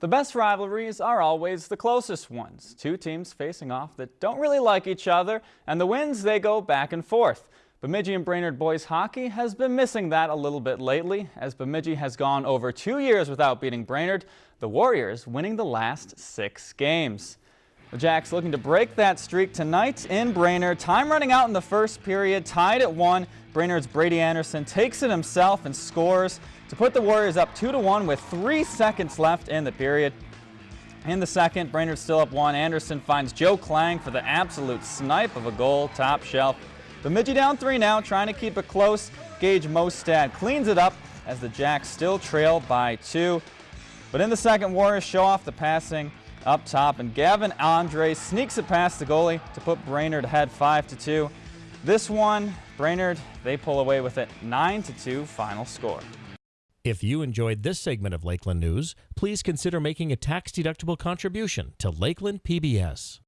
The best rivalries are always the closest ones. Two teams facing off that don't really like each other, and the wins, they go back and forth. Bemidji and Brainerd boys hockey has been missing that a little bit lately, as Bemidji has gone over two years without beating Brainerd, the Warriors winning the last six games. The Jacks looking to break that streak tonight in Brainerd. Time running out in the first period, tied at one. Brainerd's Brady Anderson takes it himself and scores to put the Warriors up 2 to one with three seconds left in the period. In the second, Brainerd still up one. Anderson finds Joe Klang for the absolute snipe of a goal, top shelf. Bemidji down three now, trying to keep it close. Gage Mostad cleans it up as the Jacks still trail by two. But in the second, Warriors show off the passing up top, and Gavin Andre sneaks it past the goalie to put Brainerd ahead 5 to 2. This one, Brainerd, they pull away with it 9 to 2 final score. If you enjoyed this segment of Lakeland News, please consider making a tax-deductible contribution to Lakeland PBS.